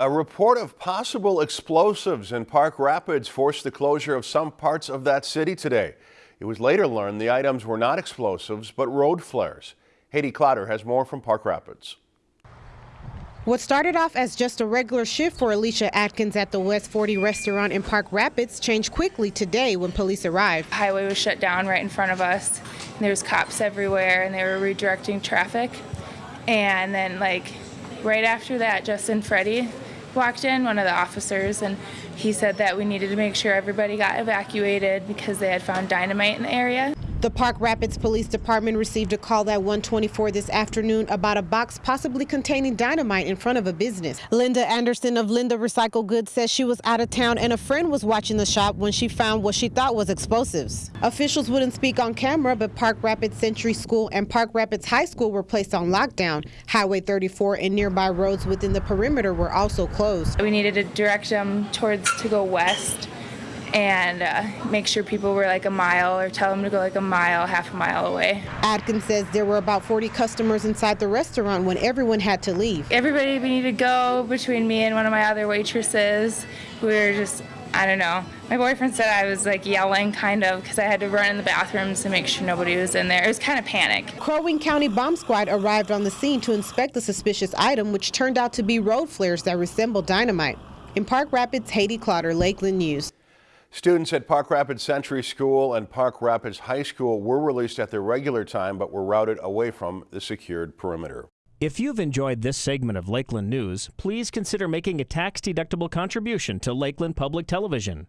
A report of possible explosives in Park Rapids forced the closure of some parts of that city today. It was later learned the items were not explosives, but road flares. Haiti Clotter has more from Park Rapids. What started off as just a regular shift for Alicia Atkins at the West 40 restaurant in Park Rapids changed quickly today when police arrived. Highway was shut down right in front of us. There was cops everywhere and they were redirecting traffic. And then like right after that, Justin Freddy walked in, one of the officers, and he said that we needed to make sure everybody got evacuated because they had found dynamite in the area. The Park Rapids Police Department received a call at 124 this afternoon about a box possibly containing dynamite in front of a business. Linda Anderson of Linda Recycle Goods says she was out of town and a friend was watching the shop when she found what she thought was explosives. Officials wouldn't speak on camera, but Park Rapids Century School and Park Rapids High School were placed on lockdown. Highway 34 and nearby roads within the perimeter were also closed. We needed to direct them towards to go west and uh, make sure people were like a mile or tell them to go like a mile, half a mile away. Atkins says there were about 40 customers inside the restaurant when everyone had to leave. Everybody we needed to go between me and one of my other waitresses. We were just, I don't know. My boyfriend said I was like yelling kind of because I had to run in the bathrooms to make sure nobody was in there. It was kind of panic. Crow Wing County Bomb Squad arrived on the scene to inspect the suspicious item, which turned out to be road flares that resembled dynamite. In Park Rapids, Haiti Clotter, Lakeland News. Students at Park Rapids Century School and Park Rapids High School were released at their regular time but were routed away from the secured perimeter. If you've enjoyed this segment of Lakeland News, please consider making a tax-deductible contribution to Lakeland Public Television.